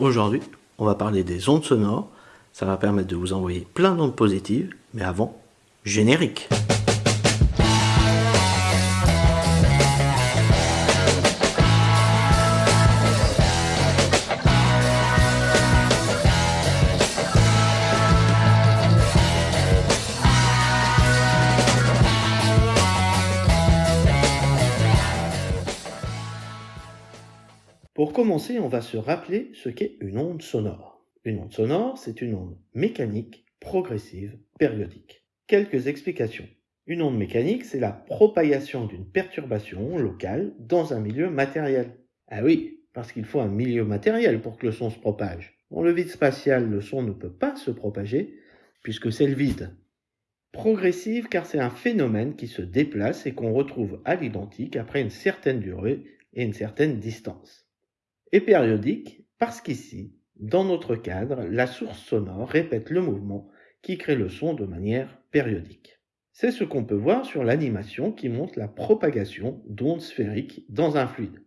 Aujourd'hui, on va parler des ondes sonores. Ça va permettre de vous envoyer plein d'ondes positives. Mais avant, générique. Pour commencer, on va se rappeler ce qu'est une onde sonore. Une onde sonore, c'est une onde mécanique, progressive, périodique. Quelques explications. Une onde mécanique, c'est la propagation d'une perturbation locale dans un milieu matériel. Ah oui, parce qu'il faut un milieu matériel pour que le son se propage. Dans le vide spatial, le son ne peut pas se propager puisque c'est le vide. Progressive car c'est un phénomène qui se déplace et qu'on retrouve à l'identique après une certaine durée et une certaine distance et périodique parce qu'ici, dans notre cadre, la source sonore répète le mouvement qui crée le son de manière périodique. C'est ce qu'on peut voir sur l'animation qui montre la propagation d'ondes sphériques dans un fluide.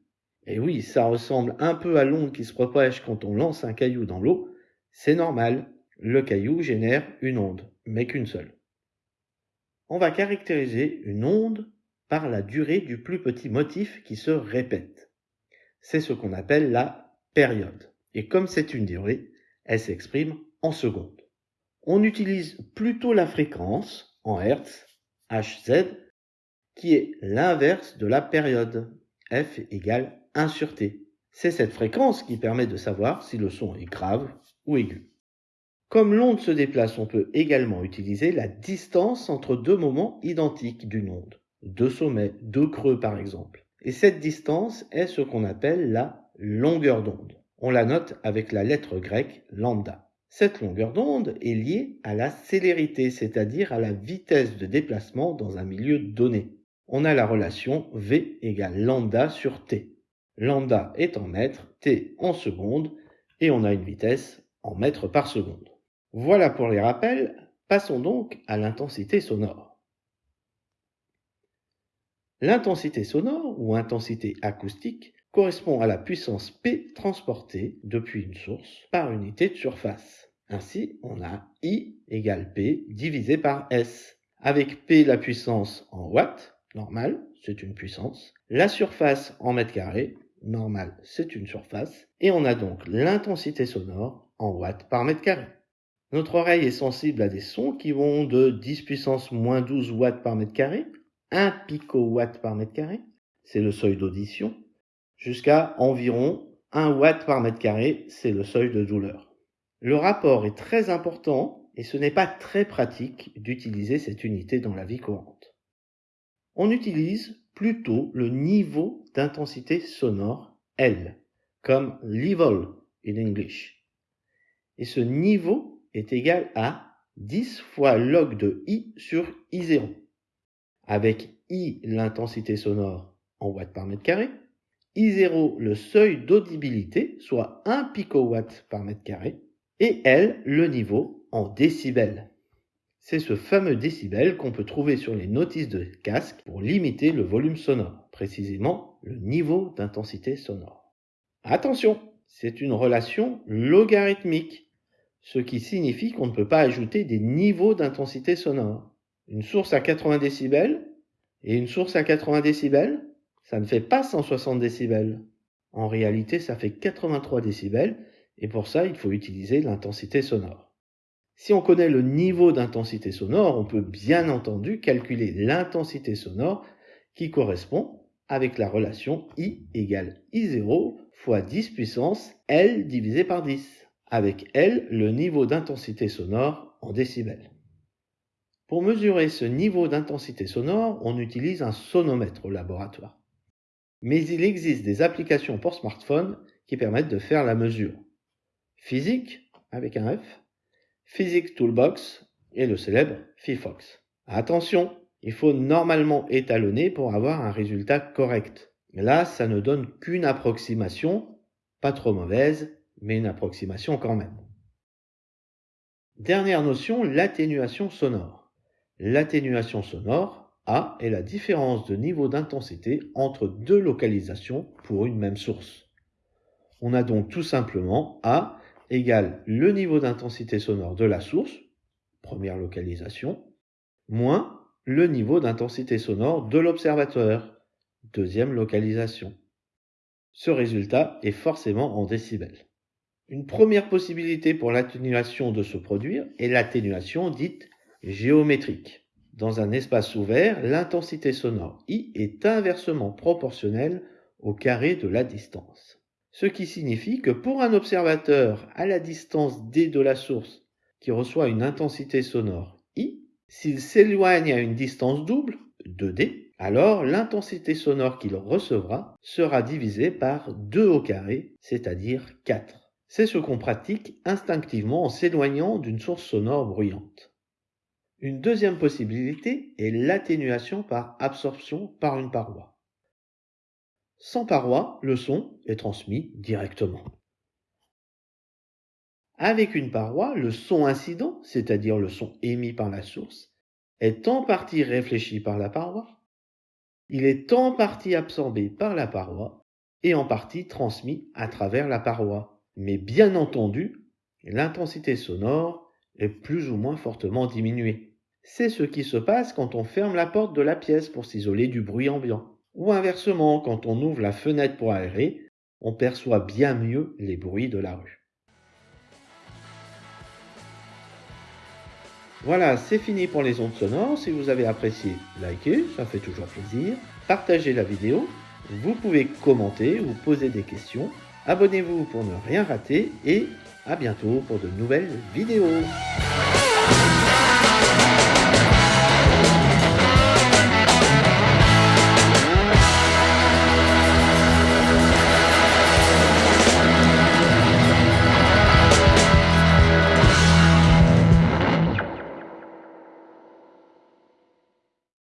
Et oui, ça ressemble un peu à l'onde qui se propage quand on lance un caillou dans l'eau. C'est normal, le caillou génère une onde, mais qu'une seule. On va caractériser une onde par la durée du plus petit motif qui se répète c'est ce qu'on appelle la période. Et comme c'est une durée, elle s'exprime en secondes. On utilise plutôt la fréquence en Hertz, Hz, qui est l'inverse de la période, F égale 1 sur T. C'est cette fréquence qui permet de savoir si le son est grave ou aigu. Comme l'onde se déplace, on peut également utiliser la distance entre deux moments identiques d'une onde, deux sommets, deux creux par exemple. Et cette distance est ce qu'on appelle la longueur d'onde. On la note avec la lettre grecque lambda. Cette longueur d'onde est liée à la célérité, c'est-à-dire à la vitesse de déplacement dans un milieu donné. On a la relation V égale lambda sur T. Lambda est en mètres, T en secondes, et on a une vitesse en mètres par seconde. Voilà pour les rappels, passons donc à l'intensité sonore. L'intensité sonore ou intensité acoustique correspond à la puissance P transportée depuis une source par unité de surface. Ainsi, on a I égale P divisé par S. Avec P la puissance en watts, normal, c'est une puissance. La surface en mètres carrés, normal, c'est une surface. Et on a donc l'intensité sonore en watts par mètre carré. Notre oreille est sensible à des sons qui vont de 10 puissance moins 12 watts par mètre carré 1 picowatt par mètre carré, c'est le seuil d'audition, jusqu'à environ 1 watt par mètre carré, c'est le seuil de douleur. Le rapport est très important et ce n'est pas très pratique d'utiliser cette unité dans la vie courante. On utilise plutôt le niveau d'intensité sonore L, comme level in English. Et ce niveau est égal à 10 fois log de I sur I0 avec I l'intensité sonore en watts par mètre carré, I0 le seuil d'audibilité, soit 1 picowatt par mètre carré, et L le niveau en décibels. C'est ce fameux décibel qu'on peut trouver sur les notices de casque pour limiter le volume sonore, précisément le niveau d'intensité sonore. Attention, c'est une relation logarithmique, ce qui signifie qu'on ne peut pas ajouter des niveaux d'intensité sonore. Une source à 80 décibels et une source à 80 décibels, ça ne fait pas 160 décibels. En réalité, ça fait 83 décibels et pour ça, il faut utiliser l'intensité sonore. Si on connaît le niveau d'intensité sonore, on peut bien entendu calculer l'intensité sonore qui correspond avec la relation I égale I0 fois 10 puissance L divisé par 10, avec L le niveau d'intensité sonore en décibels. Pour mesurer ce niveau d'intensité sonore, on utilise un sonomètre au laboratoire. Mais il existe des applications pour smartphone qui permettent de faire la mesure. Physique, avec un F, Physics Toolbox et le célèbre Fifox. Attention, il faut normalement étalonner pour avoir un résultat correct. Là, ça ne donne qu'une approximation, pas trop mauvaise, mais une approximation quand même. Dernière notion, l'atténuation sonore. L'atténuation sonore, A, est la différence de niveau d'intensité entre deux localisations pour une même source. On a donc tout simplement A égale le niveau d'intensité sonore de la source, première localisation, moins le niveau d'intensité sonore de l'observateur, deuxième localisation. Ce résultat est forcément en décibels. Une première possibilité pour l'atténuation de se produire est l'atténuation dite géométrique. Dans un espace ouvert, l'intensité sonore I est inversement proportionnelle au carré de la distance. Ce qui signifie que pour un observateur à la distance D de la source qui reçoit une intensité sonore I, s'il s'éloigne à une distance double, 2D, alors l'intensité sonore qu'il recevra sera divisée par 2 au carré, c'est-à-dire 4. C'est ce qu'on pratique instinctivement en s'éloignant d'une source sonore bruyante. Une deuxième possibilité est l'atténuation par absorption par une paroi. Sans paroi, le son est transmis directement. Avec une paroi, le son incident, c'est-à-dire le son émis par la source, est en partie réfléchi par la paroi, il est en partie absorbé par la paroi et en partie transmis à travers la paroi. Mais bien entendu, l'intensité sonore est plus ou moins fortement diminuée. C'est ce qui se passe quand on ferme la porte de la pièce pour s'isoler du bruit ambiant. Ou inversement, quand on ouvre la fenêtre pour aérer, on perçoit bien mieux les bruits de la rue. Voilà, c'est fini pour les ondes sonores. Si vous avez apprécié, likez, ça fait toujours plaisir. Partagez la vidéo. Vous pouvez commenter ou poser des questions. Abonnez-vous pour ne rien rater et à bientôt pour de nouvelles vidéos.